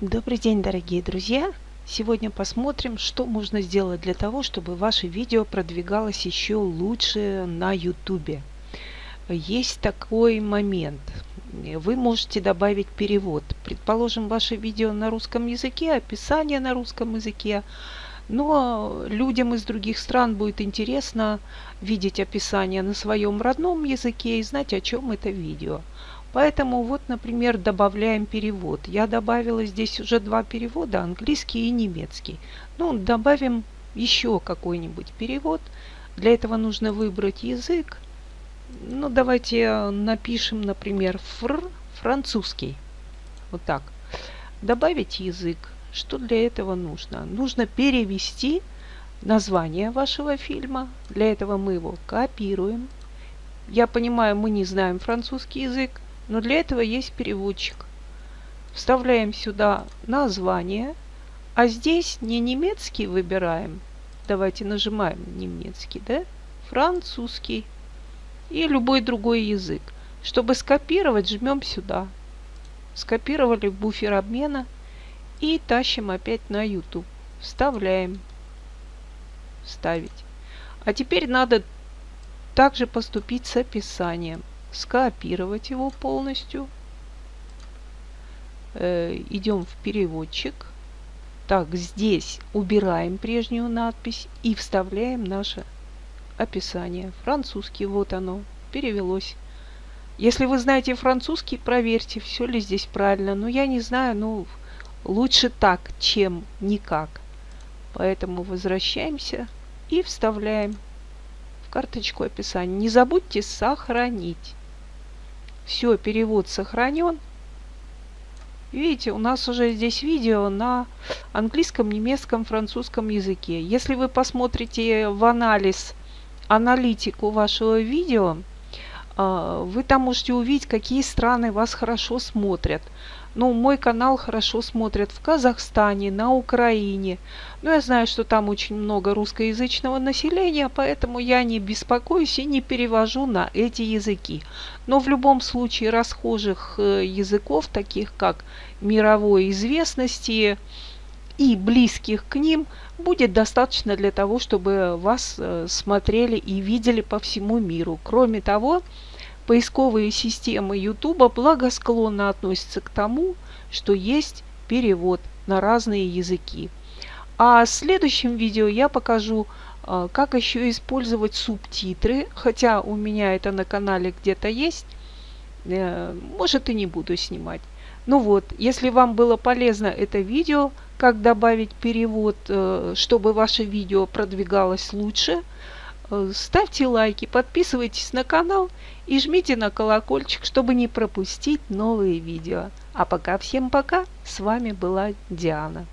Добрый день, дорогие друзья! Сегодня посмотрим, что можно сделать для того, чтобы ваше видео продвигалось еще лучше на YouTube. Есть такой момент. Вы можете добавить перевод. Предположим, ваше видео на русском языке, описание на русском языке, но людям из других стран будет интересно видеть описание на своем родном языке и знать, о чем это видео. Поэтому вот, например, добавляем перевод. Я добавила здесь уже два перевода, английский и немецкий. Ну, добавим еще какой-нибудь перевод. Для этого нужно выбрать язык. Ну, давайте напишем, например, фр, французский. Вот так. Добавить язык. Что для этого нужно? Нужно перевести название вашего фильма. Для этого мы его копируем. Я понимаю, мы не знаем французский язык, но для этого есть переводчик. Вставляем сюда название, а здесь не немецкий выбираем. Давайте нажимаем немецкий, да? Французский и любой другой язык. Чтобы скопировать, жмем сюда. Скопировали в буфер обмена и тащим опять на YouTube. Вставляем. Вставить. А теперь надо также поступить с описанием скопировать его полностью. Э, идем в переводчик. Так, здесь убираем прежнюю надпись и вставляем наше описание. Французский, вот оно, перевелось. Если вы знаете французский, проверьте, все ли здесь правильно. Но я не знаю, ну, лучше так, чем никак. Поэтому возвращаемся и вставляем в карточку описания. Не забудьте сохранить. Все, перевод сохранен. Видите, у нас уже здесь видео на английском, немецком, французском языке. Если вы посмотрите в анализ, аналитику вашего видео, вы там можете увидеть, какие страны вас хорошо смотрят. Ну, мой канал хорошо смотрят в Казахстане, на Украине. Но я знаю, что там очень много русскоязычного населения, поэтому я не беспокоюсь и не перевожу на эти языки. Но в любом случае расхожих э, языков, таких как мировой известности и близких к ним, будет достаточно для того, чтобы вас э, смотрели и видели по всему миру. Кроме того, Поисковые системы YouTube благосклонно относятся к тому, что есть перевод на разные языки. А в следующем видео я покажу, а, как еще использовать субтитры, хотя у меня это на канале где-то есть, э, может и не буду снимать. Ну вот, если вам было полезно это видео, как добавить перевод, э, чтобы ваше видео продвигалось лучше, Э, ставьте лайки, подписывайтесь на канал и жмите на колокольчик, чтобы не пропустить новые видео. А пока всем пока, с вами была Диана.